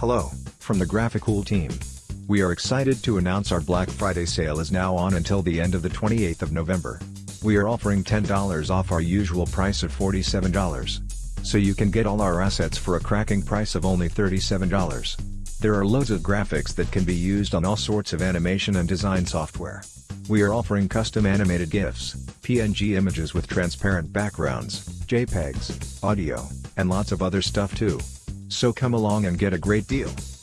Hello, from the Graphicool team. We are excited to announce our Black Friday sale is now on until the end of the 28th of November. We are offering $10 off our usual price of $47. So you can get all our assets for a cracking price of only $37. There are loads of graphics that can be used on all sorts of animation and design software. We are offering custom animated GIFs, PNG images with transparent backgrounds, JPEGs, audio, and lots of other stuff too. So come along and get a great deal.